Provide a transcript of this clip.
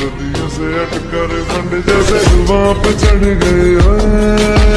सदियों से अटकर बंड जैसे ज़ुबान पे चढ़ गए ओए